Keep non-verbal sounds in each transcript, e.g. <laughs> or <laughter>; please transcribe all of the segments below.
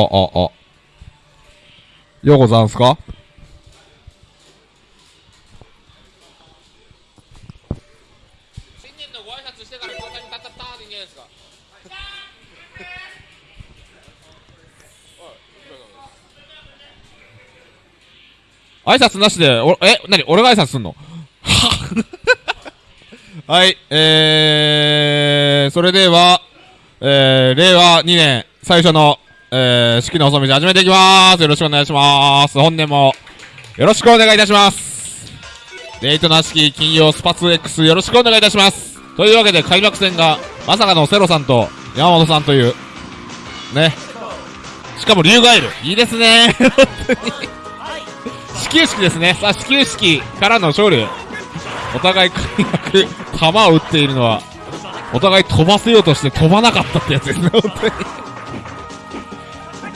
あ、あ、あ。ようござんすか？新年のご挨拶してから交代にタッタッターでいいんじゃないですか。挨拶なしで、お、え、なに俺が挨拶すんの？<laughs> はい、えー、それでは、えー、令和2年最初の、えー、式の細道始めていきまーす。よろしくお願いします。本年も、よろしくお願いいたします。デートなしき金曜スパツ X よろしくお願いいたします。というわけで開幕戦が、まさかのセロさんと山本さんという、ね。しかも竜ガエル。いいですね。本当に。始球式ですね。さあ、始球式からの勝利。お互い開幕、球を打っているのは、お互い飛ばせようとして飛ばなかったってやつですね、本当に。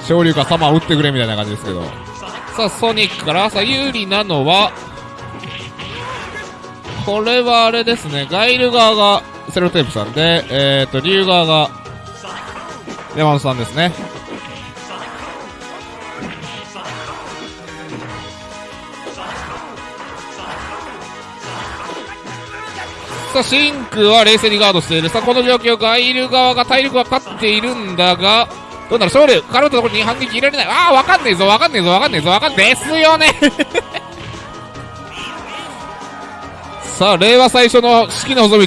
昇竜かサマー打ってくれみたいな感じですけど。さあ、ソニックから、さ、有利なのは、これはあれですね、ガイル側がセロテープさんで、えーと、竜側が山本さんですね。さあ、シンクは冷静にガードしている。さあ、この状況、ガイル側が体力が勝っているんだが、どうなる？勝利かかるところに反撃入れられない。ああ、わかんねえぞ、わかんねえぞ、わかんねえぞ、わかんですよね <laughs> さあ、令和最初の式の細道。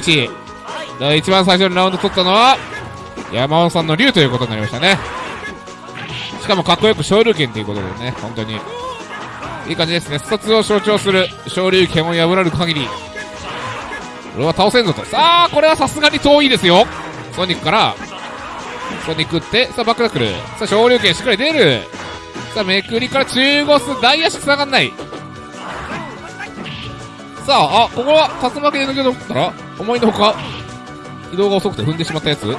一番最初にラウンド取ったのは、山本さんの竜ということになりましたね。しかもかっこよく昇竜拳ということでね、本当に。いい感じですね。スを象徴する昇竜拳を破られる限り、俺は倒せんぞと。さあ、これはさすがに遠いですよ。ソニックから、ソニックって、さあ、バックナックル。さあ、昇竜拳しっかり出る。さあ、めくりから中ゴス、大足繋がんない。さあ、あ、ここは竜巻で抜け取ったら、思いのほか、移動が遅くて踏んでしまったやつ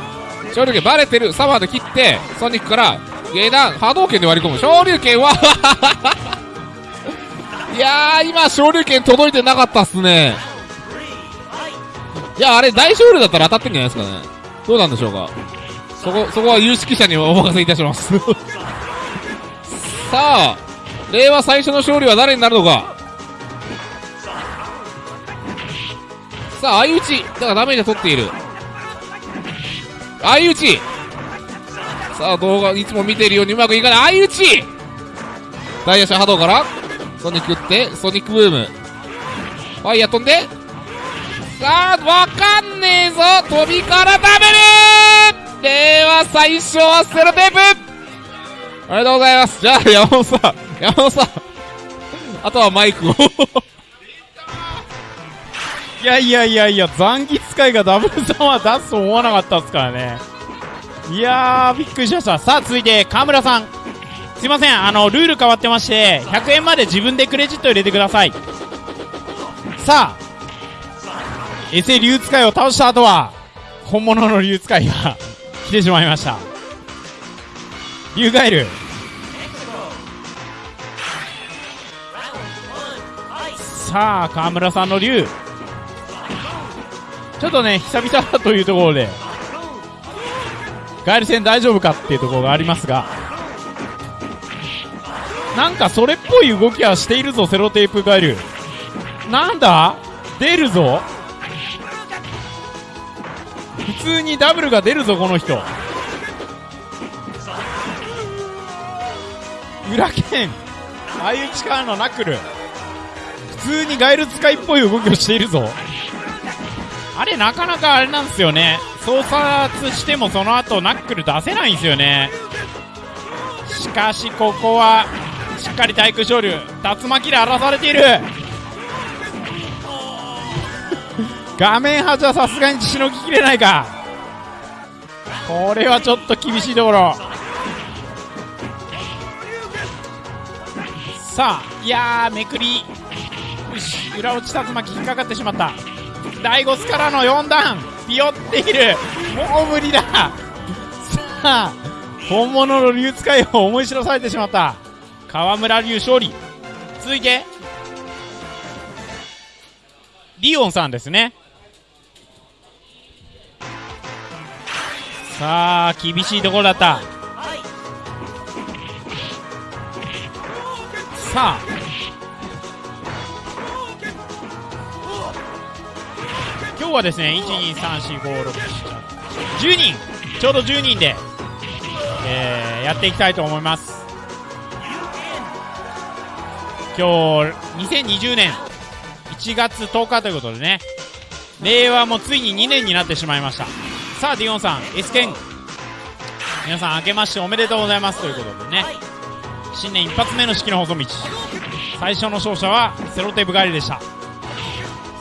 昇竜拳バレてる。サマーで切って、ソニックから、下段、波動拳で割り込む。昇竜拳は、<laughs> いやー、今、昇竜拳届いてなかったっすね。いや、あれ、大勝利だったら当たってんじゃないですかね。どうなんでしょうか。そこ、そこは有識者にお任せいたします。<laughs> さあ、令和最初の勝利は誰になるのか。さあ、相打ち。だからダメージを取っている。相打ち。さあ、動画いつも見ているようにうまくいかない。相打ちダイヤシャ波動から、ソニック打って、ソニックブーム。ファイヤー飛んで、さあ、わかんねえぞ飛びからダブル令和最初はセロテープありがとうございます。じゃあ、山本さん、山本さん、あとはマイクを。いやいやいやいや、残機使いがダブルサマー出すと思わなかったですからね。いやー、びっくりしました。さあ、続いて、河村さん。すいません、あの、ルール変わってまして、100円まで自分でクレジット入れてください。さあ、エセ竜使いを倒した後は、本物の竜使いが来てしまいました。ユウガエル。さあ川村さんの竜。ちょっとね久々だというところで。ガエル戦大丈夫かっていうところがありますが。なんかそれっぽい動きはしているぞセロテープガエル。なんだ？出るぞ。普通にダブルが出るぞこの人。裏剣。相打ちからのナックル。普通にガエル使いっぽい動きをしているぞ。あれなかなかあれなんですよね。操作してもその後ナックル出せないんですよね。しかしここはしっかり対空昇竜竜巻で荒らされている。画面端はさすがにしのぎきれないか。これはちょっと厳しいところ。さあいやめくり。よし裏落ち竜巻引っかかってしまった。第5スからの4段。ピヨっている。もう無理だ。さあ本物の竜使いを思い知らされてしまった。河村龍勝利。続いてリオンさんですね。さあ厳しいところだった。さあ。今日はですね123456710人。ちょうど10人で、えーやっていきたいと思います。今日2020年。1月10日ということでね。令和もついに2年になってしまいました。さあディオンさん S 剣皆さん明けましておめでとうございますということでね。新年一発目の式の細道。最初の勝者はセロテープ帰りでした。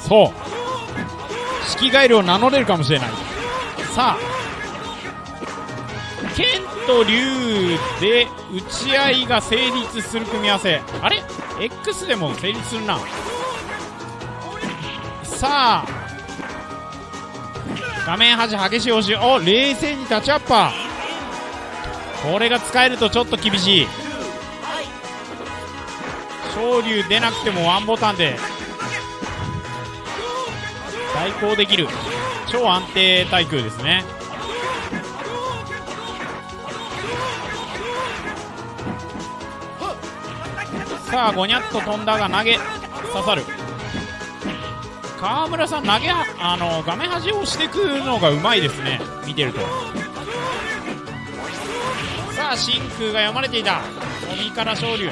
そう。式帰りを名乗れるかもしれない。さあ剣と竜で打ち合いが成立する組み合わせ。あれ？X でも成立するな。さあ画面端激しい押し。お冷静にタッチアッパー。これが使えるとちょっと厳しい。昇竜出なくてもワンボタンで。対抗できる。超安定対空ですね。さあゴニャッと飛んだが投げ刺さる。川村さん投げあの画面端をしていくのがうまいですね。見てると。さあ真空が読まれていた。鬼から昇竜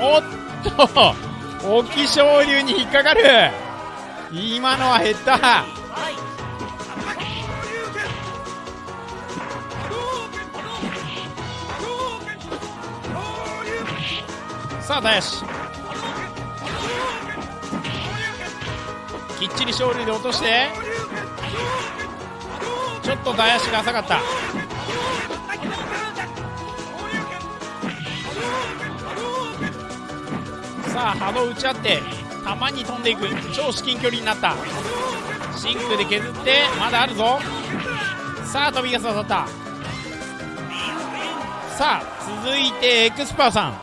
おっと沖昇竜に引っかかる。今のは減った。さあ大足きっちり勝利で落としてちょっと大足が浅かった。さあ波動打ち合って球に飛んでいく。超至近距離になった。真空で削ってまだあるぞ。さあ飛びが刺さった。さあ続いてエクスパーさん。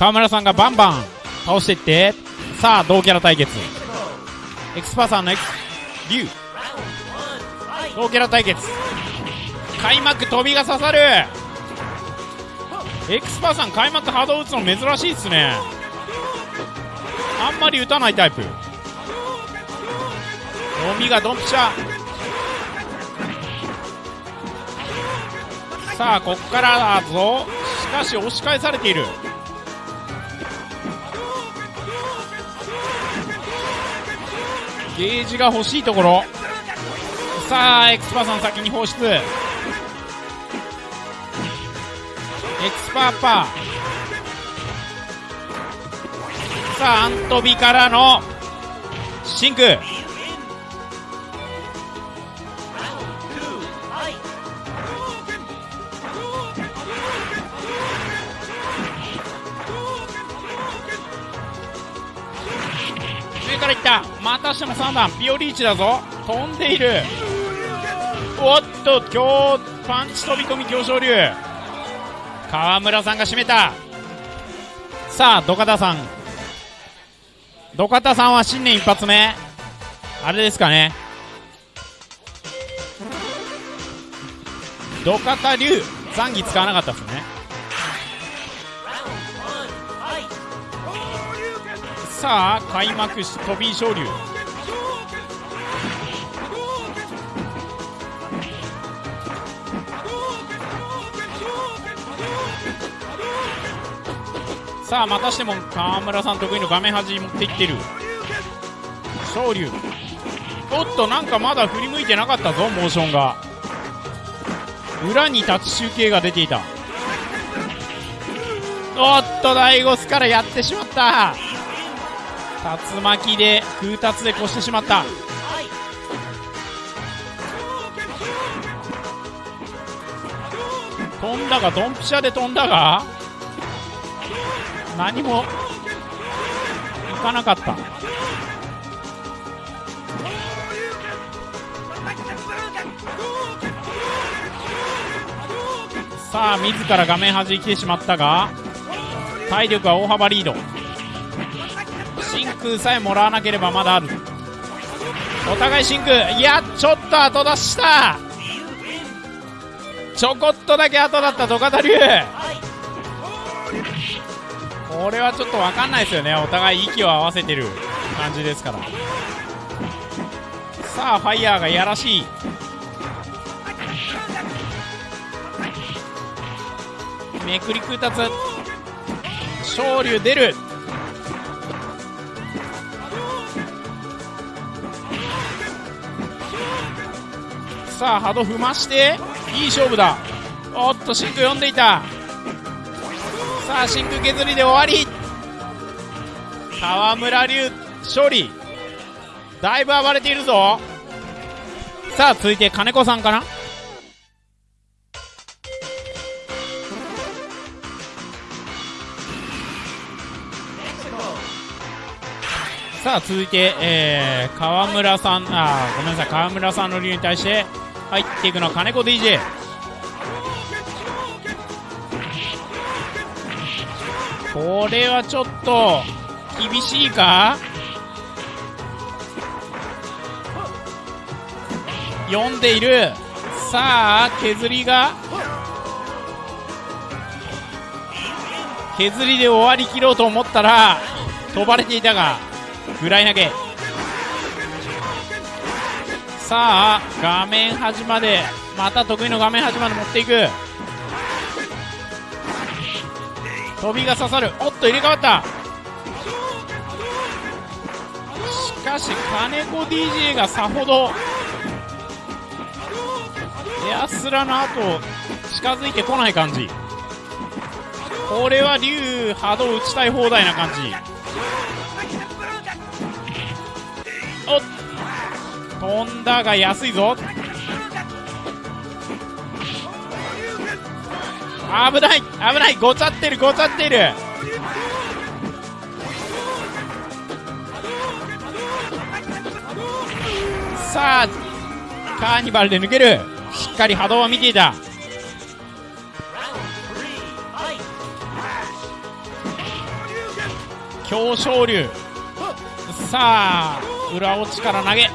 川村さんがバンバン倒していってさあ同キャラ対決。エクスパーさんのエクスリュウ同キャラ対決。開幕飛びが刺さる。エクスパーさん開幕波動打つの珍しいっすね。あんまり打たないタイプ。読みがドンピシャ。さあこっからだぞ。しかし押し返されている。ゲージが欲しいところ。さあエクスパーさん先に放出。エクスパーパー。さあアントビからのシンク。3段ピオリーチだぞ。飛んでいる。おっと今日パンチ飛び込み強昇竜川村さんが締めた。さあ土方さん。土方さんは新年一発目。あれですかね。土方龍残儀使わなかったですね。さあ開幕し飛び昇竜さあまたしても川村さん得意の画面端に持っていってる。昇竜おっとなんかまだ振り向いてなかったぞモーションが。裏に立ち集計が出ていた。おっと第5スからやってしまった。竜巻で空達で越してしまった。飛んだがドンピシャで飛んだが。何もいかなかった。さあ自ら画面端に来てしまったが体力は大幅リード。真空さえもらわなければまだある。お互い真空。いやちょっと後出した。ちょこっとだけ後だった土方龍。これはちょっと分かんないですよね。お互い息を合わせてる感じですから。さあファイヤーがいやらしい。めくり空達昇竜出る。さあ波動踏ましていい勝負だ。おっと真空読んでいた。さあ真空削りで終わり。川村龍勝利だいぶ暴れているぞ。さあ続いて金子さんかな。さあ続いて、えー、川村さんあごめんなさい。川村さんの竜に対して入っていくのは金子 DJ これはちょっと厳しいか？読んでいる。さあ削りが？削りで終わりきろうと思ったら飛ばれていたがフライ投げ。さあ画面端までまた得意の画面端まで持っていく。飛びが刺さる。おっと入れ替わった。しかし金子 DJ がさほどエアスラの後近づいてこない感じ。これは竜波動打ちたい放題な感じ。おっ飛んだが安いぞ。危ない危ないごちゃってるごちゃってる。さあカーニバルで抜ける。しっかり波動は見ていた。強昇竜。さあ裏落ちから投げ。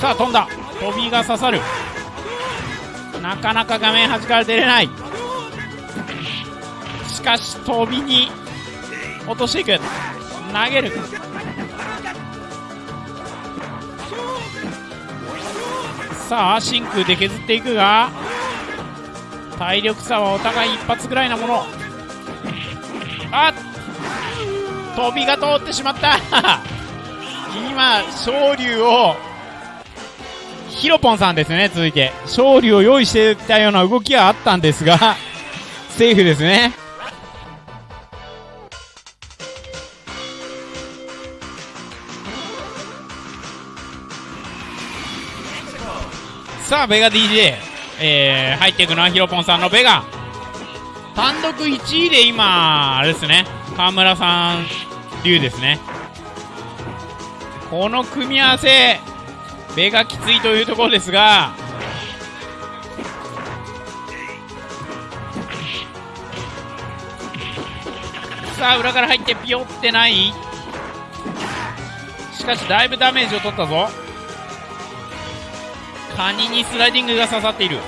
さあ飛んだ。飛びが刺さる。なかなか画面端から出れない。しかし飛びに落としていく。投げる。さあ真空で削っていくが体力差はお互い一発ぐらいなもの。あ飛びが通ってしまった。<laughs> 今昇竜をヒロポンさんですね続いて。勝利を用意していたような動きはあったんですが <laughs> セーフですね。さあベガ DJ、えー、入っていくのはヒロポンさんのベガ。単独1位で今あれですね。河村さん流ですね。この組み合わせ目がきついというところですが。さあ裏から入ってピヨってない。しかしだいぶダメージを取ったぞ。カニにスライディングが刺さっている。こ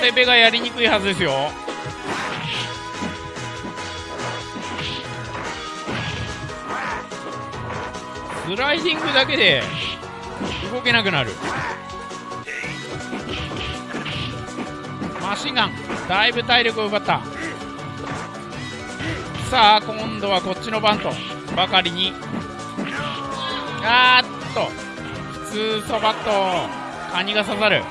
れベがやりにくいはずですよ。スライディングだけで動けなくなる。マシンガンだいぶ体力を奪った。さあ今度はこっちの番とばかりに。あーっと。普通そばっとカニが刺さる。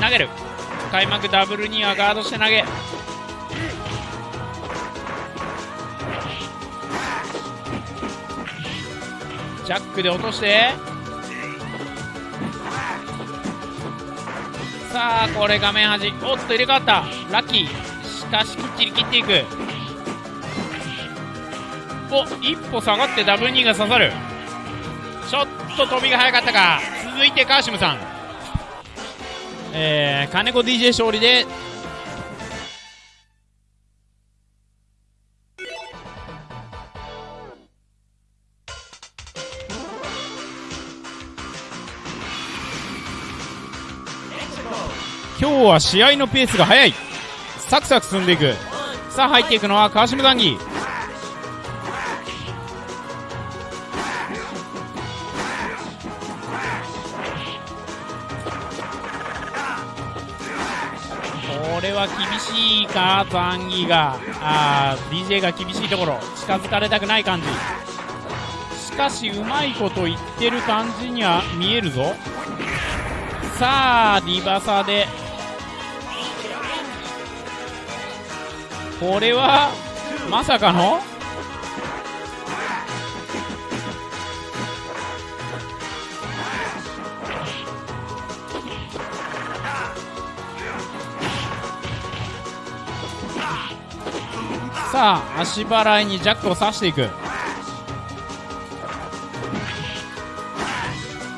投げる。開幕ダブルにはガードして投げ。ジャックで落として。さあこれ画面端。おっと入れ替わった。ラッキー。しかしきっちり切っていく。お一歩下がってダブル2が刺さる。ちょっと飛びが早かったか。続いてカーシムさん。えー、金子 DJ 勝利で日は試合のペースが速い。サクサク進んでいく。さあ入っていくのは川島談義。これは厳しいか残儀が。あー DJ が厳しいところ。近づかれたくない感じ。しかしうまいこと言ってる感じには見えるぞ。さあリバサでこれはまさかの？さあ足払いにジャックを刺していく。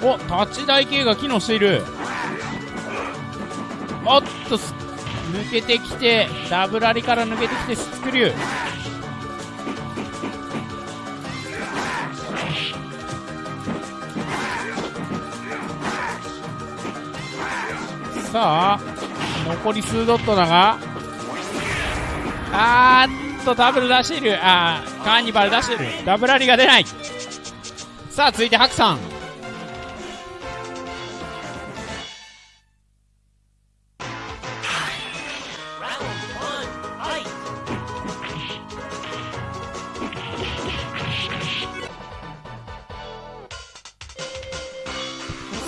お立ち台系が機能している。おっ抜けてきてダブラリから抜けてきてスクリュー。さあ残り数ドットだがあーっとダブル出している。あーカーニバル出している。ダブラリが出ない。さあ続いてハクさん。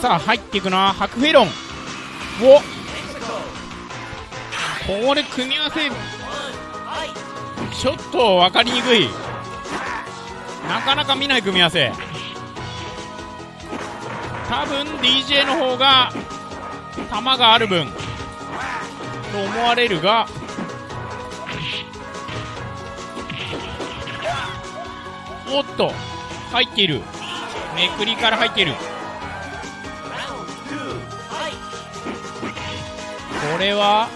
さあ入っていくのはハクフェロンお。これ組み合わせ。ちょっと分かりにくい。なかなか見ない組み合わせ。多分 DJ の方が球がある分。と思われるが。おっと。入っている。めくりから入っている。これは？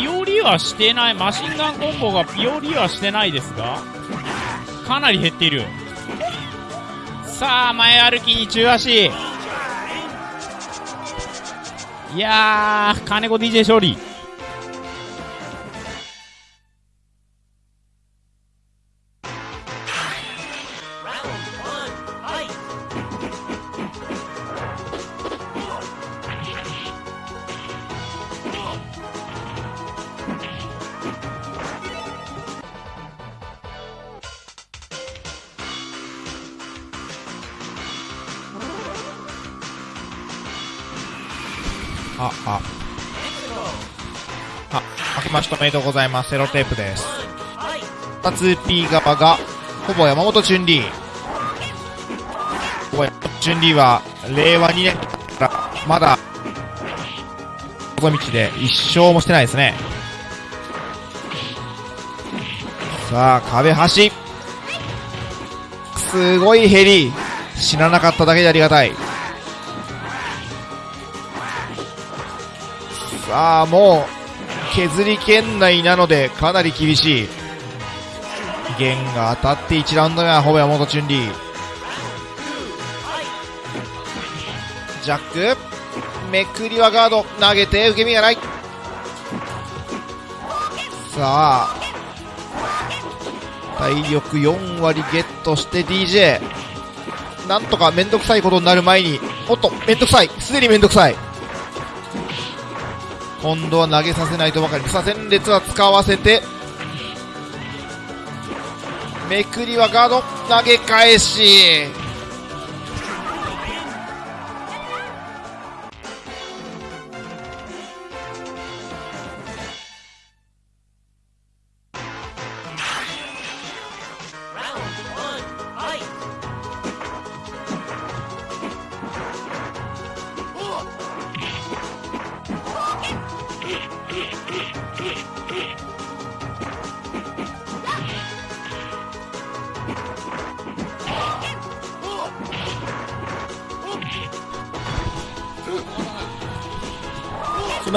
ピオリはしてない。マシンガンコンボがピオリはしてないですがかなり減っている。さあ前歩きに中足。いやー金子 DJ 勝利。あ、あ。あ、明けましておめでとうございます。セロテープです。2P 側がほぼ山本俊里ほぼ山本俊里は令和2年からまだ細道で一勝もしてないですねさあ壁端すごいヘリ死ななかっただけでありがたいさあもう削り圏内なのでかなり厳しい。弦が当たって1ラウンド目はほぼ山本俊里ジャックめくりはガード。投げて受け身がない。さあ体力4割ゲットして DJ なんとかめんどくさいことになる前におっとめんどくさい。すでにめんどくさい。今度は投げさせないとばかり草戦列は使わせて。めくりはガード。投げ返し。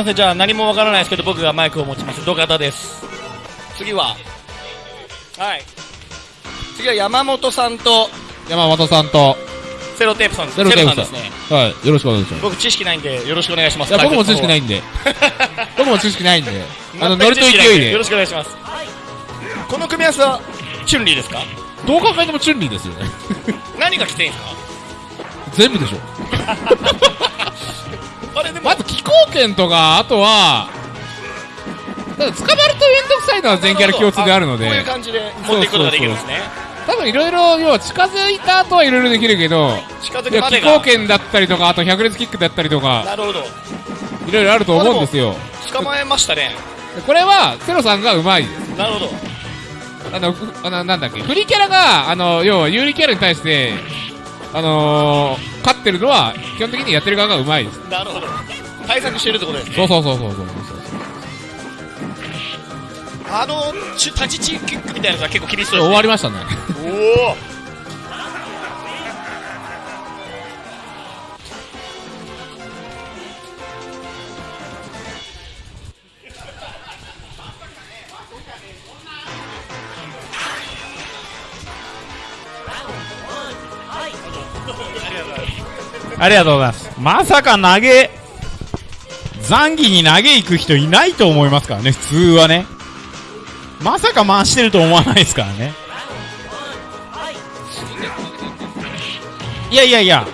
ません。じゃあ何もわからないですけど僕がマイクを持ちます。土方です。次は。はい。次は山本さんと。山本さんと、セロテープさんですセロテープさんセですね。はい、よろしくお願いします。僕知識ないんでよろしくお願いします。いや、僕も知識ない <laughs> いんで。僕も知識ないんで。あの、ノリと勢いで。よろ。しくお願いします。この組み合わせはチュンリーですか？どう考えてもチュンリーですよね。何が来てんすか？全部でしょ。<laughs> あれでもまず気候圏とか、あとは、ただ捕まるとめんどくさいのは全キャラ共通であるので。こういう、感じで持っていくことができるんですね。多分いろいろ、要は近づいた後はいろいろできるけど、近づくまでが。候圏だったりとか、あと百列キックだったりとか、なるほど。いろいろあると思うんですよ。捕まえましたね。でこれは、セロさんがうまいです。なるほど。あの、ふあのなんだっけ、フリーキャラが、あの、要は有利キャラに対して、あのー、勝ってるのは、基本的にやってる側がうまいです。なるほど対策してるってことですねそうそうそうそうそうそう。あのちゅ立ちチキックみたいなやつは結構厳しそうです、ね、終わりましたね。おおありがとうございます。まさか投げ、残儀に投げ行く人いないと思いますからね、普通はね。まさか回してると思わないですからね。いやいやいや、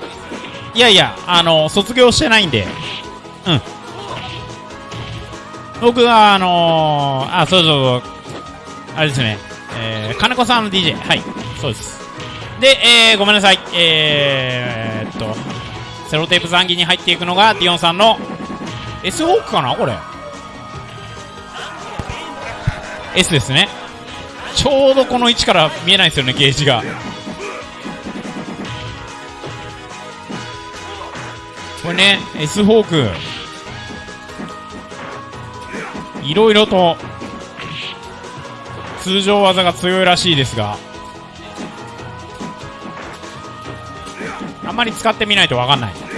いやいや、あの、卒業してないんで、うん。僕は、あのー、あ、そうそうそう、あれですね、えー、金子さんの DJ、はい、そうです。で、えー、ごめんなさい、えー、っと、セロテープ残儀に入っていくのがディオンさんの S ホークかなこれ。S ですね。ちょうどこの位置から見えないですよねゲージが。これね S ホーク。いろいろと通常技が強いらしいですが。あんまり使ってみないと分かんない。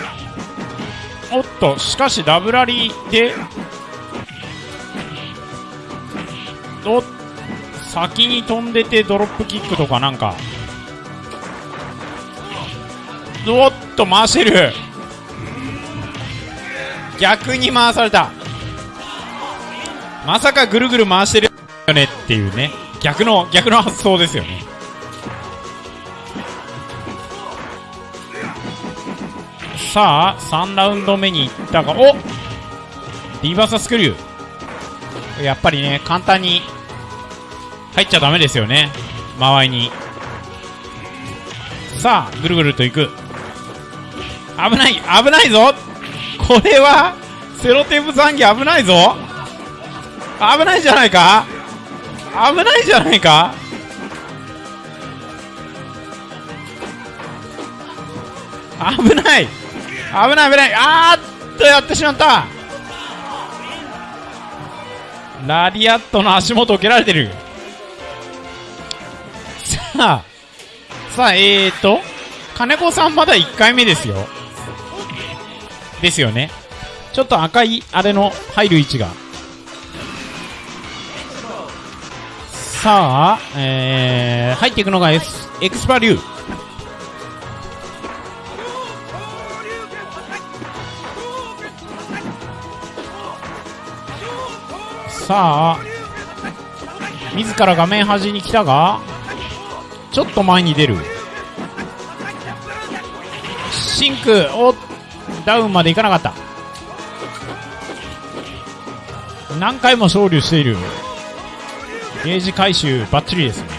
おっとしかしダブラリーでお先に飛んでてドロップキックとかなんか。おっと回してる。逆に回された。まさかぐるぐる回してるよねっていうね。逆の逆の発想ですよね。さあ3ラウンド目に行ったがおリバーサスクリュー。やっぱりね簡単に入っちゃダメですよね。間合いに。さあぐるぐると行く。危ない危ないぞ。これはセロテープ残機危ないぞ。危ないじゃないか。危ないじゃないか。危ない。危ない危ない。あーっとやってしまった。ラリアットの足元を蹴られてる。さあさあえーと金子さんまだ1回目ですよ。ですよね。ちょっと赤いあれの入る位置が。さあ、えー、入っていくのがエスエクスパリュー。さあ自ら画面端に来たがちょっと前に出る。シンクおダウンまでいかなかった。何回も勝利している。ゲージ回収バッチリですね。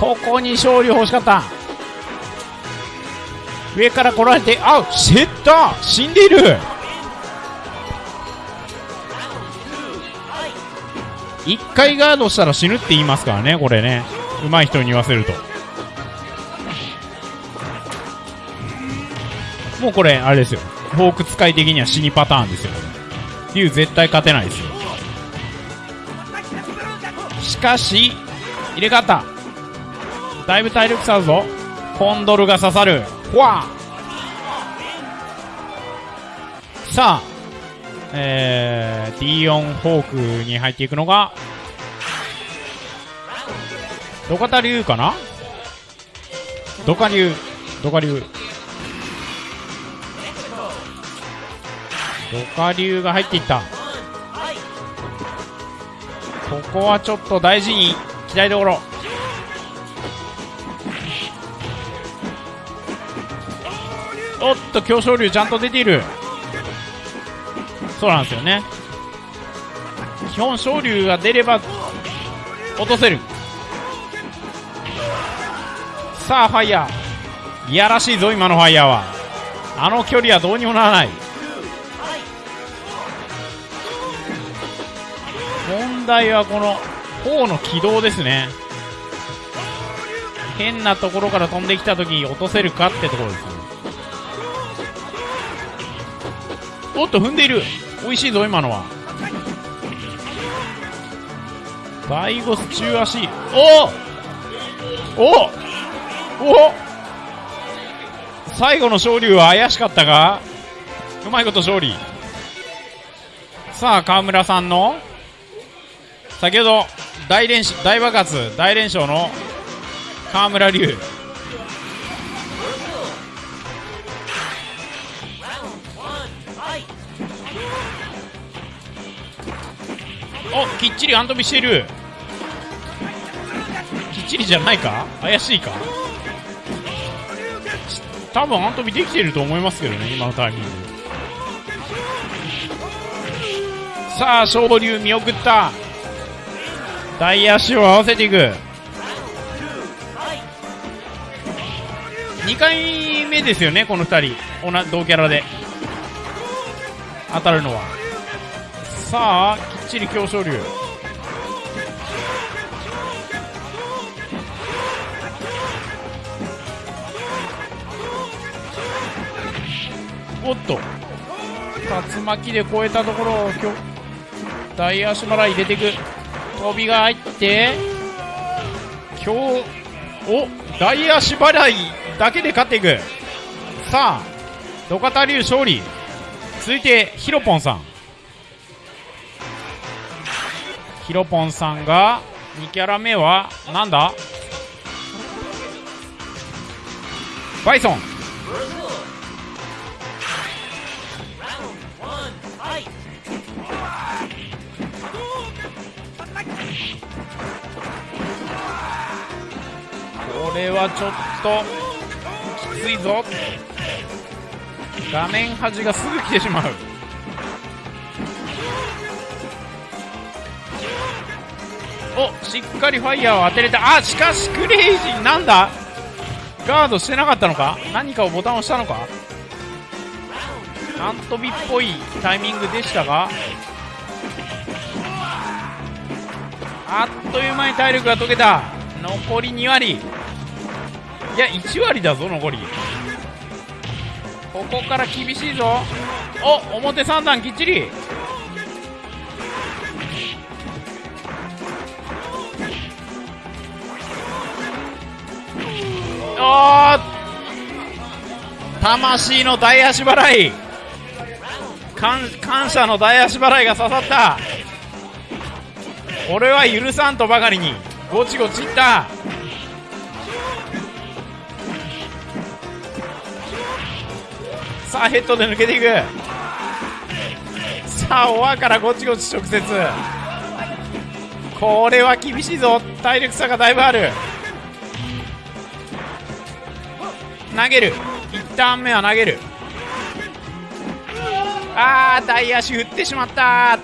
ここに勝利欲しかった。上から来られてあシェッター死んでいる。一回ガードしたら死ぬって言いますからねこれね。上手い人に言わせると。もうこれあれですよ。フォーク使い的には死にパターンですよ。竜絶対勝てないですよ。しかし入れ替わっただいぶ体力差あるぞ。コンドルが刺さる。フワーさあえー、D4 フォークに入っていくのがドカタ流かな？ドカ流。ドカ流。ドカ流が入っていった。ここはちょっと大事に期待どころ。おっと強勝流ちゃんと出ている。そうなんですよね。基本昇竜が出れば落とせる。さあファイヤー。いやらしいぞ今のファイヤーは。あの距離はどうにもならない。問題はこの砲の軌道ですね。変なところから飛んできた時に落とせるかってところですね。おっと踏んでいる。美味しいぞ今のは。ダイゴス中足。お！お！お！お最後の勝利は怪しかったがうまいこと勝利。さあ川村さんの。先ほど大連大爆発大連勝の川村龍。おきっちりアントビしているきっちりじゃないか？怪しいか？多分アントビできていると思いますけどね今のタイミング。さあ昇竜見送った。大足を合わせていく。2回目ですよねこの2人。同キャラで。当たるのは。さあきっちり強勝竜おっと。竜巻で越えたところをきょ大足払い入れていく。飛びが入って今日お大足払いだけで勝っていく。さあ土方龍勝利。続いてヒロポンさん。ヒロポンさんが2キャラ目はなんだ？バイソン。これはちょっときついぞ。画面端がすぐ来てしまう。おしっかりファイヤーを当てれた。あしかしクレイジーなんだ？ガードしてなかったのか？何かをボタンを押したのか？アントビっぽいタイミングでしたが。あっという間に体力が解けた。残り2割。いや1割だぞ残り。ここから厳しいぞ。お表3段きっちり。魂の大足払い。感謝の大足払いが刺さった。俺は許さんとばかりにゴチゴチいった。さあヘッドで抜けていく。さあオアからゴチゴチ直接。これは厳しいぞ。体力差がだいぶある。投げる。1ターン目は投げる。あー大足振ってしまった。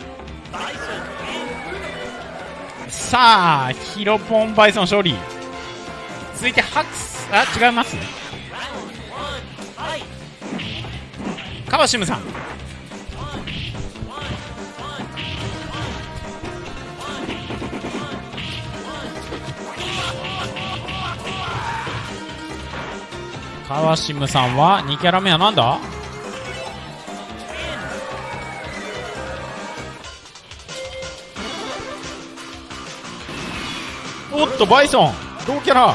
さあヒロポンバイソン勝利。続いてハクスあ違いますカバシムさん。カワシムさんは2キャラ目はなんだ？おっとバイソン同キャラ。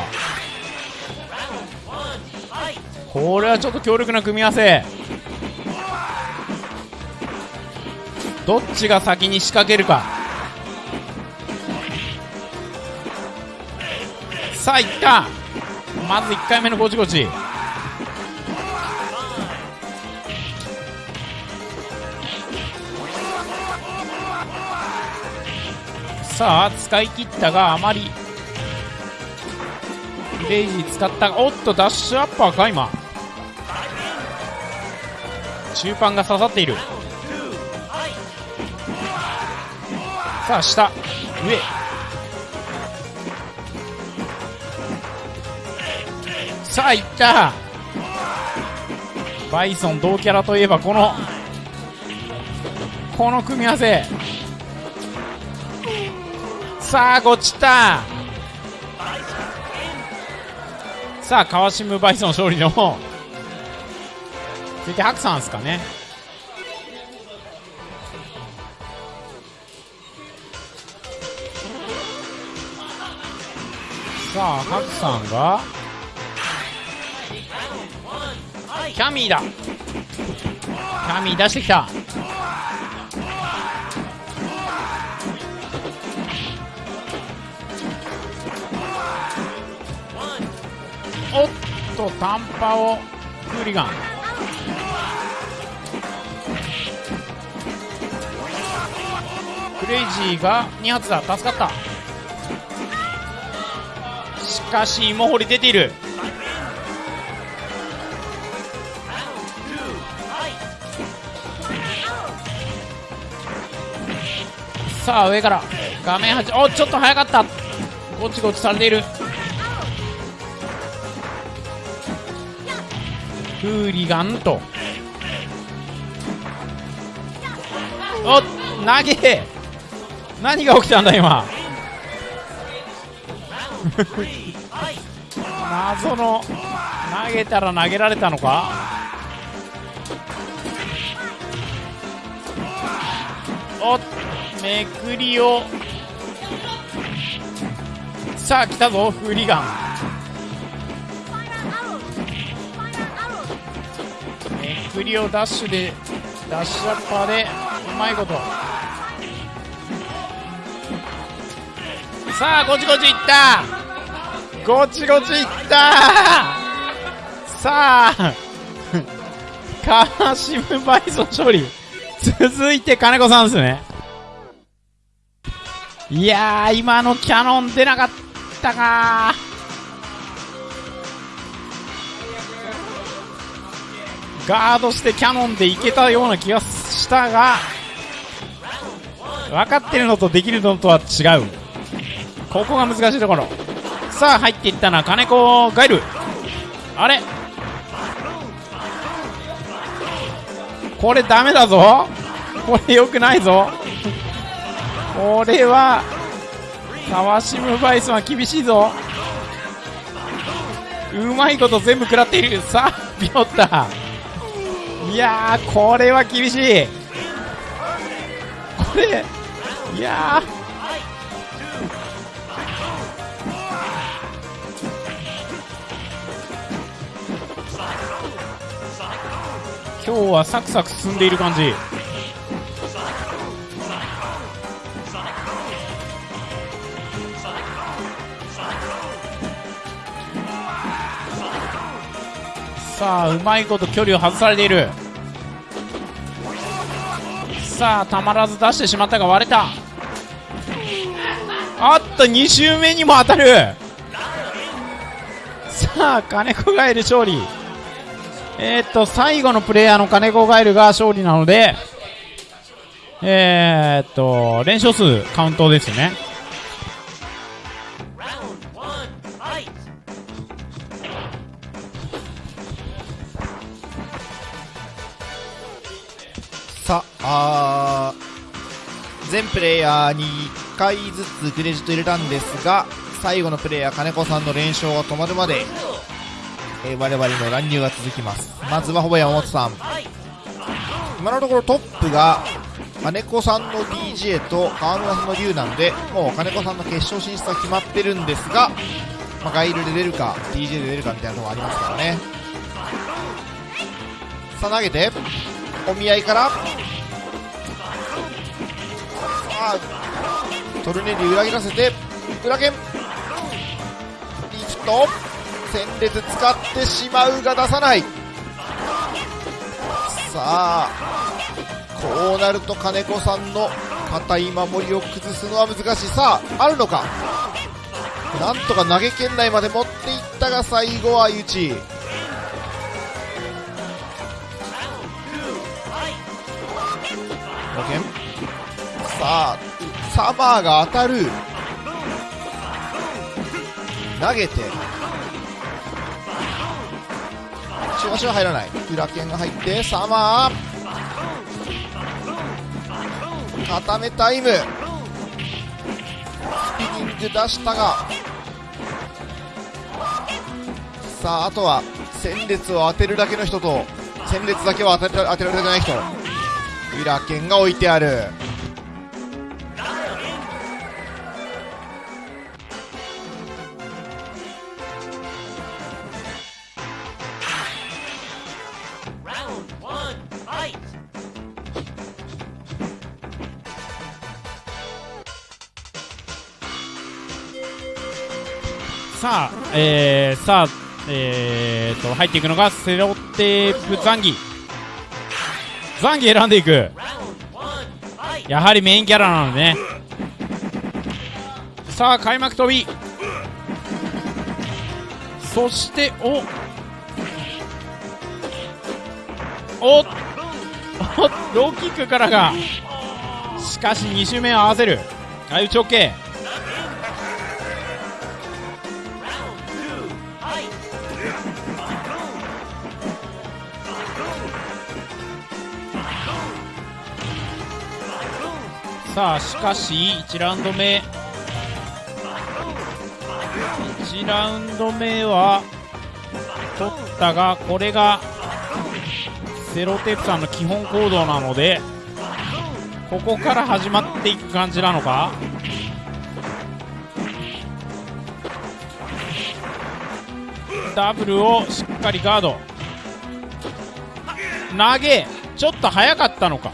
これはちょっと強力な組み合わせ。どっちが先に仕掛けるか。さあいった。まず1回目のゴチゴチ。さあ使い切ったがあまりクレイジ使った。おっとダッシュアッパーか今。中盤が刺さっている。さあ下。上。さあいった。バイソン同キャラといえばこのこの組み合わせ。さあゴチったさあ川島バイソン勝利の続いてハクさんですかね。さあハクさんが。キャミーだ。キャミー出してきた。おっと短波をクーリガン。クレイジーが2発だ。助かった。しかし芋掘り出ている。さあ上から。画面端。おちょっと早かった。ゴチゴチされている。フーリガンと。おっ投げ。何が起きたんだ今。謎の。投げたら投げられたのか。おっめくりを。さあ来たぞフーリガン。めくりをダッシュでダッシュアッパーでうまいことさあゴチゴチいったゴチゴチいったさあカーシムバイソン勝利続いて金子さんですねいや今のキャノン出なかったかガードしてキャノンでいけたような気がしたが分かってるのとできるのとは違う。ここが難しいところ。さあ入っていったのは金子ガイル。あれ？これダメだぞ。これ良くないぞ。これはさワシムバイソンは厳しいぞ。うまいこと全部食らっている。さあピョッタ。ーいやこれは厳しい。これいや今日はサクサク進んでいる感じ。さあうまいこと距離を外されている。さあたまらず出してしまったが割れた。あっと2周目にも当たる。さあ金子ガエル勝利。えー、っと最後のプレイヤーの金子ガエルが勝利なのでえー、っと連勝数カウントですね。あ、全プレイヤーに1回ずつクレジット入れたんですが、最後のプレイヤー金子さんの連勝が止まるまで、えー我々の乱入が続きます。まずはほぼ山本さん。今のところトップが金子さんの DJ と川村さんの龍なんで、もう金子さんの決勝進出は決まってるんですが、まあ、ガイルで出るか、DJ で出るかみたいなとこありますからね。さあ投げて、お見合いから、トルネリ裏切らせて、裏剣、リフト、戦列使ってしまうが出さない。さあ、こうなると金子さんの硬い守りを崩すのは難しい。さあ、あるのか。なんとか投げ圏内まで持っていったが最後は相打ち。さあサマーが当たる。投げて。中足は入らない。裏剣が入ってサマー。固めタイム。スピニング出したが。さああとは戦列を当てるだけの人と戦列だけを当て当てられてない人。裏剣が置いてある。さあ、えー、さあ、えー、と入っていくのがセロテープザンギ。ザンギ選んでいく。やはりメインキャラなのね。さあ開幕飛び。そしておおおローキックからが。しかし2周目を合わせる。相打ち OK さあしかし1ラウンド目。1ラウンド目は取ったがこれがセロテープさんの基本行動なのでここから始まっていく感じなのか？ダブルをしっかりガード。投げちょっと早かったのか？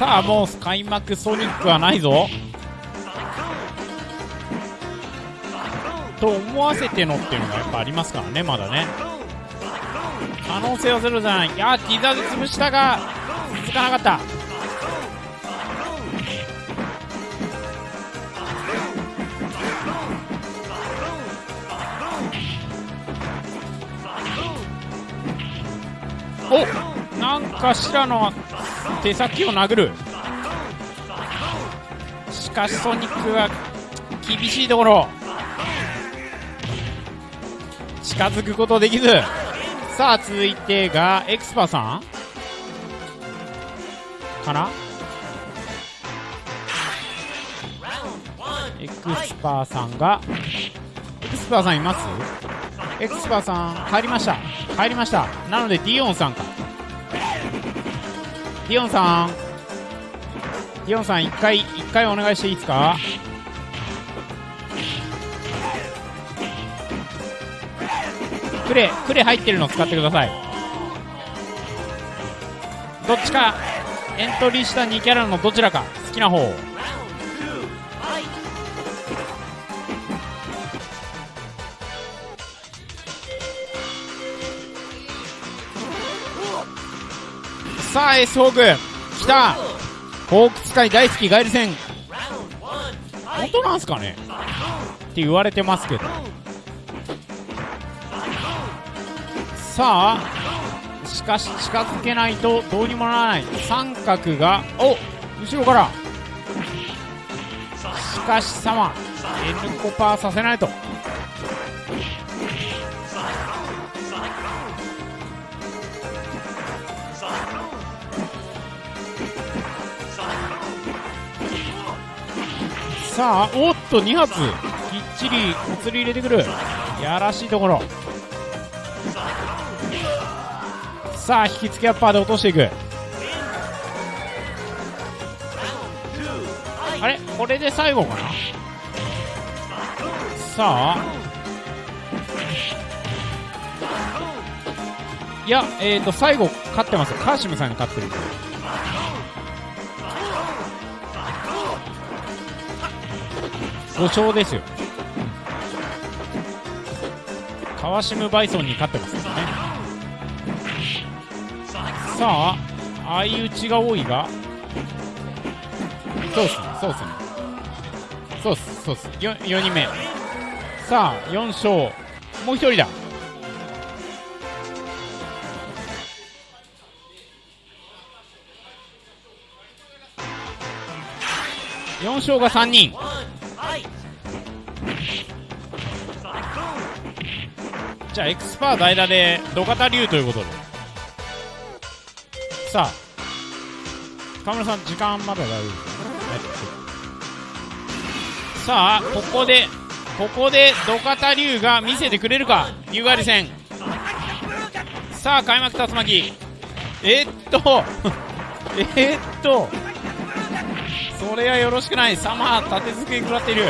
さあもう開幕ソニックはないぞ。と思わせてのっていうのがやっぱありますからねまだね。可能性はゼロじゃない。いやティザーで潰したが続かなかった。おなんか白の手先を殴る。しかしソニックが厳しいところ。近づくことできず。さあ続いてがエクスパーさん。かな？エクスパーさんが。エクスパーさんいます？エクスパーさん帰りました。帰りました。なのでディオンさんか。ィオンさん。ディオンさん1回一回お願いしていいですか？クレクレ入ってるの使ってください。どっちかエントリーした2キャラのどちらか好きな方。さあエースホーク。来た。ホーク使い大好きガエル戦。本当なんすかね。って言われてますけど。さあしかし近づけないとどうにもならない。三角がお後ろから。しかし様 N コパーさせないと。さあおっと2発。きっちりお釣り入れてくる。やらしいところ。さあ引き付けアッパーで落としていく。あれ？これで最後かな？さあ。いやえーと最後勝ってます。カーシムさんに勝ってる。5勝ですよ。カワシムバイソンに勝ってますからね。さあ相打ちが多いが。そうっすねそうっすね。そうっすそうっす。4, 4人目。さあ4勝。もう1人だ。4勝が3人。じゃあエクスパー代打で土方龍ということで。さあ河村さん時間まだ大丈夫ですか？さあここでここで土方龍が見せてくれるか？竜狩り戦。さあ開幕竜巻。えー、っと <laughs> え、っとそれはよろしくない。サマー立て続けに食らっている。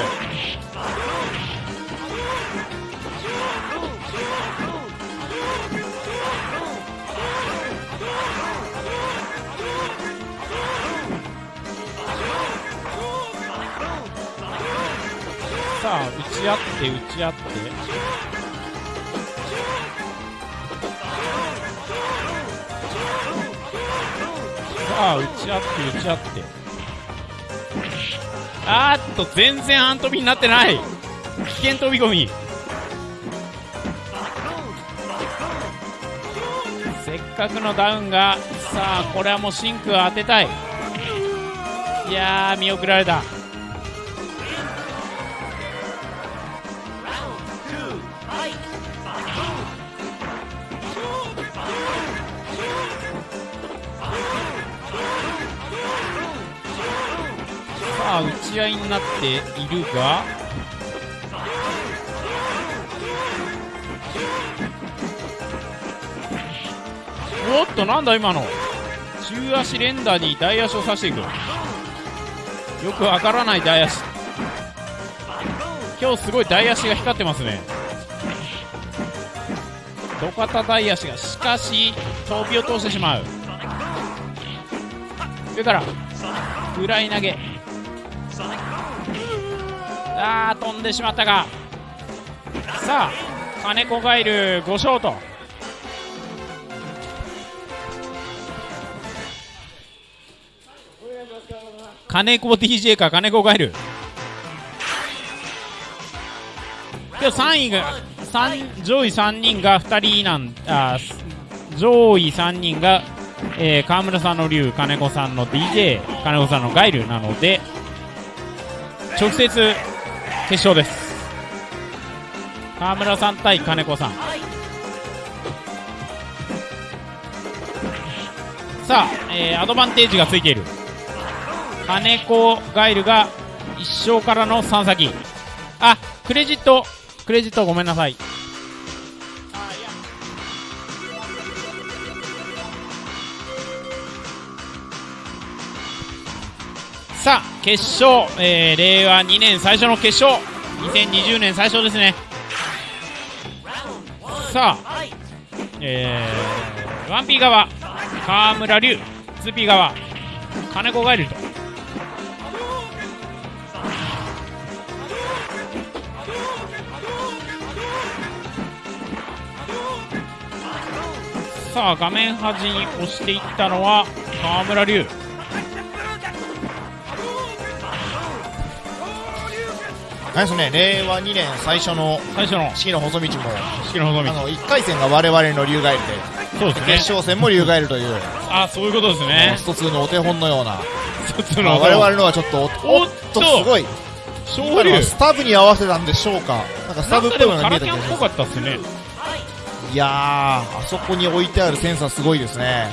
さ打ち合って打ち合って。さあ打ち合って打ち合って。あーっと全然半飛びになってない危険飛び込みせっかくのダウンがさあこれはもうシンク当て。たいいやー見送られた打ち合いになっているがおっとなんだ今の。中足連打に大足を刺していく。よくわからない大足。今日すごい大足が光ってますね。土方大足がしかし飛びを通してしまう。上からフライ投げ。あー飛んでしまったか。さあ金子ガイル5ショート。金子 DJ か。金子ガイル今日3位が三上位3人が2人なんあ上位3人が、えー、川村さんの龍金子さんの DJ 金子さんのガイルなので直接決勝です。川村さん対金子さん。さあ、えーアドバンテージがついている。金子ガイルが1勝からの3先。あクレジットクレジットごめんなさい。さあ決勝、えー令和2年最初の決勝。2020年最初ですね。さあえー、1P 側河村龍 2P 側金子ガイルと。さあ画面端に押していったのは河村龍。あれですね、令和2年最初の最初の。四季の細道も、式の細道。あの、1回戦が我々の竜ガエルで、そうですね。決勝戦も竜ガエルという、あそういうことですね。一つのお手本のような、の。まあ我々のはちょっと、おっっと、すごい、勝利。今のはスタブに合わせたんでしょうか。なんかスタブっぽいのが見えたラキャンっぽ気がします。かったっすね。いやー、あそこに置いてあるセンサーすごいですね。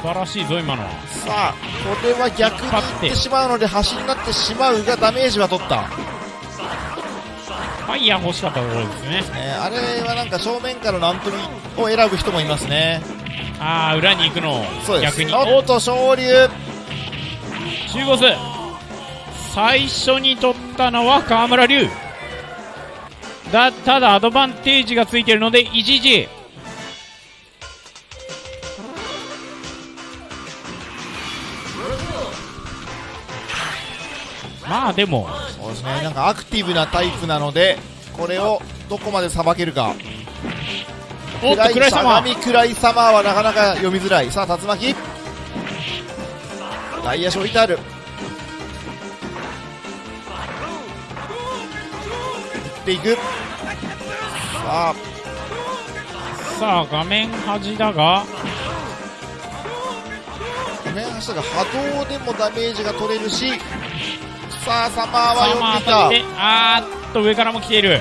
素晴らしいぞ今のはさあ、これは逆に行ってしまうので、端になってしまうがダメージは取った。ファイヤー欲しかったところですねね、あれはなんか正面からのアントニーを選ぶ人もいますね。ああ裏に行くのをそうです。逆におっと、昇竜。中ボス最初に取ったのは河村龍だただアドバンテージがついてるので 1G まあでもそうですね、なんかアクティブなタイプなので、これをどこまでさばけるか。おっと暗い様暗い様はなかなか読みづらい。さあ、竜巻。外野手置いてある。打っていく。さあ、さあ画面端だが画面端が波動でもダメージが取れるし、さあ、サマーは読んでいた。あーっと上からも来ている。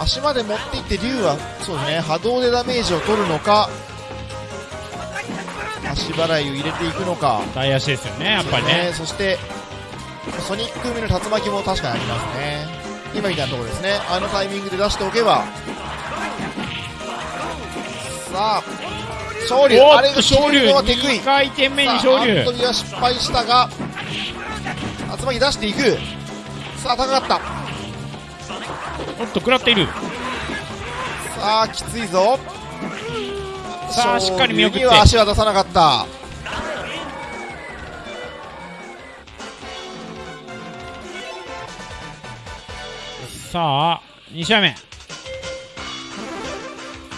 足まで持っていって竜はそうですね波動でダメージを取るのか足払いを入れていくのか。大足ですよねやっぱりねそしてソニック海の竜巻も確かにありますね。今みたいなところですね。あのタイミングで出しておけば。さあ勝利。おあれ昇竜はテクイ2回転目にさあアン昇竜トニーは失敗したが竜巻出していく。さあ高かった。おっと食らっている。さあきついぞ。さあしっかり見送って。は足は出さなかった。さあ2試合目。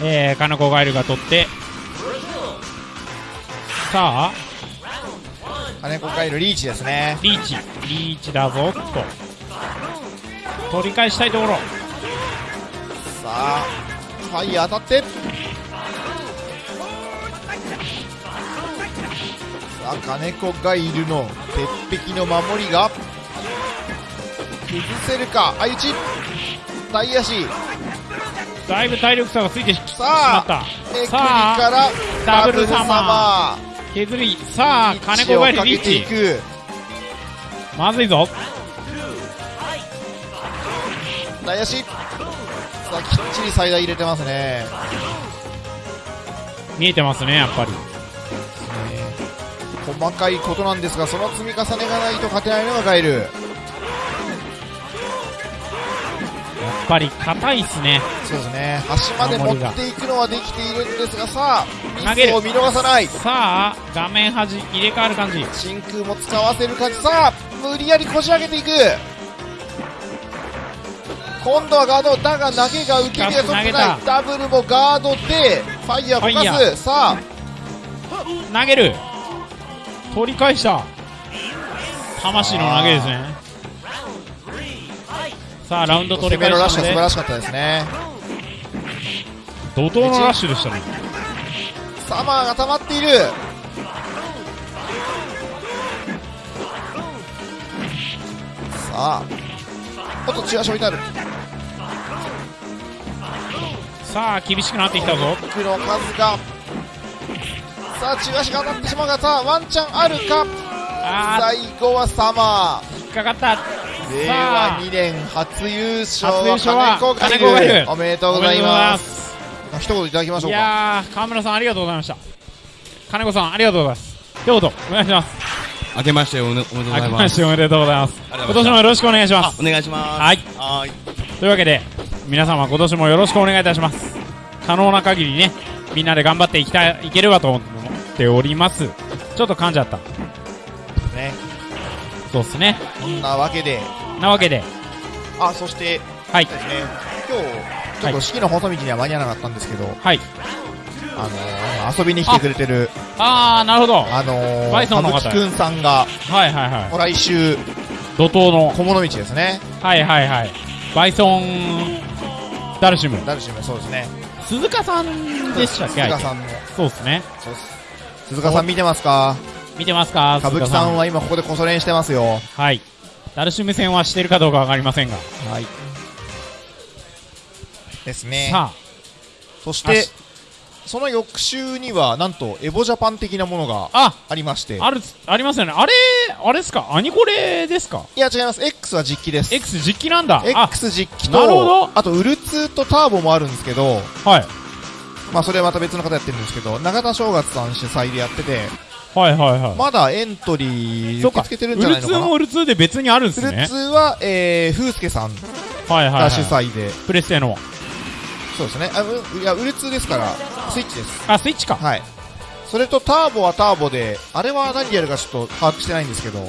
えー、金子ガエルが取ってさあ。金子海のリーチですね。リーチ。リーチだぞと。取り返したいところ。さあファイヤー当たって。さあ金子がいるの。鉄壁の守りが。崩せるか。相打ち。大足。だいぶ体力差がついてししまさあったエクリさからあダブルサマー。マ削りさあー金子ガエルリリーチ。まずいぞ。大足さあきっちり最大入れてますね。見えてますねやっぱり。細かいことなんですがその積み重ねがないと勝てないのがガエルぱり硬いっすね。そうですね。端まで持っていくのはできているんですがさあ投げを見逃さない。さあ画面端入れ替わる感じ。真空も使わせる感じ。さあ無理やりこじ上げていく。今度はガードだが投げが受け身が取ってない。ダブルもガードでファイヤーをファイヤかすさあ。投げる。取り返した。魂の投げですねさあラウンド取攻り返めのラッシュしたのでは素晴らしかったですね。怒涛のラッシュでしたね。サマーが溜まっている。さあおっと中足置いてある。さあ厳しくなってきたぞ。ブロックの数が。さあ中足が当たってしまうがさあワンチャンあるか。あ最後はサマー。引っかかった。ー令和2年初優勝は金子おめでとうございおめでとうございまます一言いただきましょいうか。やー川村さんありがとうございました。金子さんありがとうございます。一言お願いします。明けましておめでとうござ明けいま。ますしておめでとうございます。今年もよろしくお願いします。お願いします。はい。はーい。というわけで皆様今年もよろしくお願いいたします。可能な限りねみんなで頑張っていきたいいければと思っております。ちょっと噛んじゃった。ね。そうっすね。こんなわけでなわけで。あそしてはい。ですね。今日ちょっと式の細道には間に合わなかったんですけど、はい。あのー、遊びに来てくれてるあーなるほど。はあのー、バイソンの方。くんさんがいはいは来週い怒涛の。小物道ですね。はいはいはい。バイソンダルシム。ダルシムそうですね。鈴鹿さんでしたっけ？鈴鹿さんの。そうっすね。鈴鹿さん見てますか？見てますか？歌舞伎さんは今ここでこそ練してますよ。はいダルシム戦はしてるかどうかわかりませんが。はい。ですね。さそしてその翌週にはなんとエボジャパン的なものがあありまして。ああるありますよね。あれあれですか？アニコレですか？いや違います。X は実機です。X 実機なんだ。あ X 実機なるほど。とあとウルツーとターボもあるんですけどはいまあそれはまた別の方やってるんですけど永田正月さん主催でやっててはいはいはい。まだエントリー受け付けてるんウルツーじゃないのかな？もウルツーで別にあるんですウルねツーはえー風助さん。はいはい、はがい、主催で。プレステの。そうですね。あういやウルツーですからスイッチです。あスイッチか。はい。それとターボはターボであれは何やるかちょっと把握してないんですけど。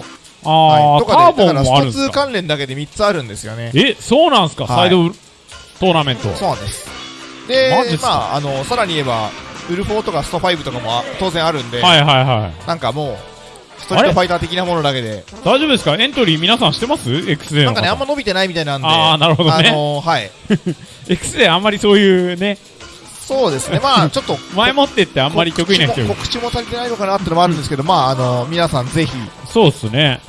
ああ、はい、とターボもあるんですか？スト2関連だけで3つあるんですよね。えそうなんすか、はい。サイドトーナメントそうなんです。でまああのさらに言えばウルフォーとかスト5とかもあ当然あるんで、はいはいはい。なんかもうストリートファイター的なものだけで。大丈夫ですか？エントリー皆さんしてます ?X でなんかねあんま伸びてないみたいなんで。あーなるほどね。あのーはい、<laughs> X であんまりそういうね。そうですね。まあ <laughs> ちょっと前もってってあんまり得意な人告知も足りてないのかなってのもあるんですけどまああの皆さんぜひ。そうっすね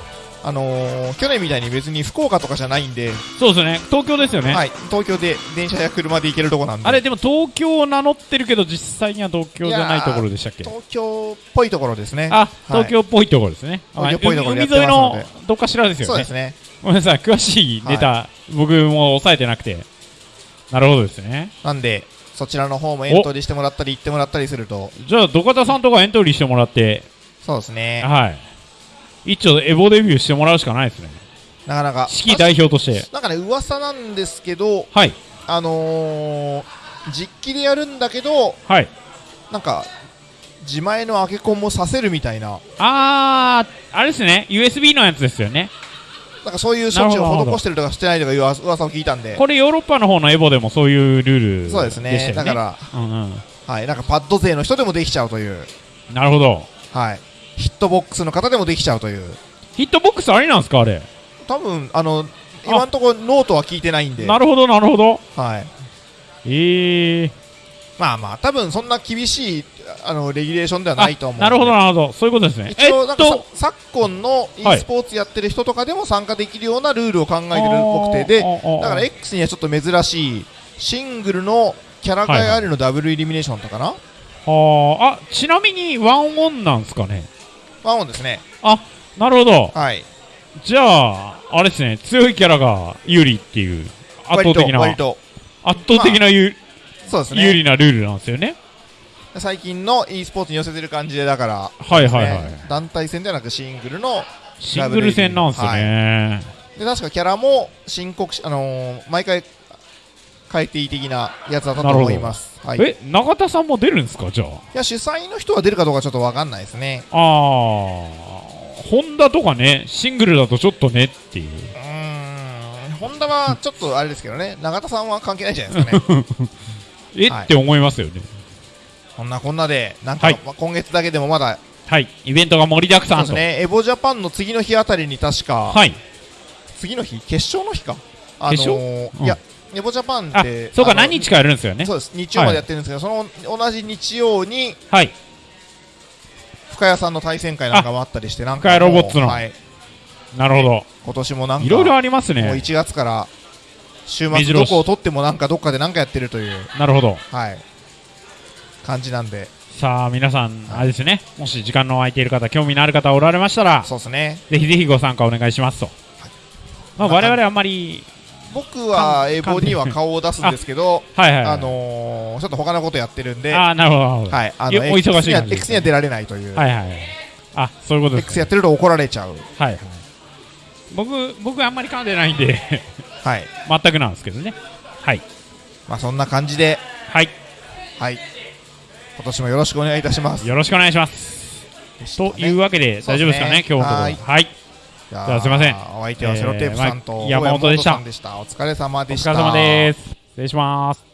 あのー去年みたいに別に福岡とかじゃないんで、そうっすね。東京ですよね、はい、東京で電車や車で行けるとこなんで。あれでも東京を名乗ってるけど実際には東京じゃないところでしたっけ？東京っぽいところですね。あ東京っぽいところですね、東京っぽいところ海沿いのどっかしらですよね。そうですね。ごめんなさい。詳しいネタ、僕も抑えてなくて。なるほどですね。なんでそちらの方もエントリーしてもらったり行ってもらったりすると。じゃあ土方さんとかエントリーしてもらって。そうですね。はい一丁エボデビューしてもらうしかないですね。なかなか。式代表として。なんかね噂なんですけどはい。あのー、実機でやるんだけどはい。なんか自前のアケコンもさせるみたいな。あーあれですね。USB のやつですよね。なんかそういう処置を施してるとかしてないとかいう噂を聞いたんで。これヨーロッパの方のエボでもそういうルールそうですでしたよね。ね。だからうんうん。はい。なんかパッド勢の人でもできちゃうという。なるほど。はいヒットボックスの方でもできちゃうという。ヒットボックスありなんですかあれ？多分あの今のところノートは聞いてないんで。なるほどなるほど。はい。ええまあまあ多分そんな厳しいあのレギュレーションではないと思うんで。なるほどなるほど。そういうことですね。一応なんかさ、えっと昨今の e はいスポーツやってる人とかでも参加できるようなルールを考えてるっぽくて。であーあーあーだから X にはちょっと珍しいシングルのキャラ替えありのダブルエリミネーションとかな、あ。ーあちなみにワンオンなんですかね？ワンオンですね。なるほど。はい。じゃああれですね。強いキャラが有利っていう圧倒的な圧倒的な有,、そうです有ね利なルールなんですよね。最近の e スポーツに寄せてる感じでだから、はいはいはい、ね。団体戦ではなくシングルのシングル戦なんですよね、で確かキャラも申告し、あのー毎回変えていい的なやつだったと思います、はい、いえ永田さんも出るんですか？じゃあ。や主催の人は出るかどうかちょっと分かんないですね。あー。ホンダとかねシングルだとちょっとねっていう。うーん。ホンダはちょっとあれですけどね。<laughs> 永田さんは関係ないじゃないですかね。<laughs> え、はいって思いますよね。こんなこんなでなんか、はい。まあ今月だけでもまだはい。イベントが盛りだくさんと。そうですね。エボジャパンの次の日あたりに確か、はい。次の日？決勝の日か。あの決勝？うん。ーいやエボジャパンあってそうか何日かやるんですよね。そうです日曜までやってるんですけど、その同じ日曜にはい。深谷さんの対戦会なんかもあったりしてなんか深谷ロボッツの。はい、なるほど。今年もなんかいろいろありますもうね1月から週末どこを取ってもなんかどっかでなんかやってるという、なるほど。はい、感じなんで、さあ、皆さん、あれですね。もし時間の空いている方、興味のある方おられましたら、そうですね。ぜひぜひご参加お願いしますと。まあ、我々あんまり、僕はエボには顔を出すんですけど、はいはいはい。あのー、ちょっと他のことやってるんで、あーなるほど、なるほど。はい、あのお忙しい X には感じね X には出られないという、はいはいはい。あ、そういうことです、X やってると怒られちゃう、はいはい。僕、僕あんまり噛んでないんで、はい、全くなんですけどね。はい。まあそんな感じで、はい。はい、今年もよろしくお願いいたします。よろしくお願いします。というわけで、大丈夫ですかね、今日のところは。はいはい。じゃあすいませんお相手はセロテープさんと、山本でした小山さんでした。お疲れ様おでした。疲れ様です。失礼します。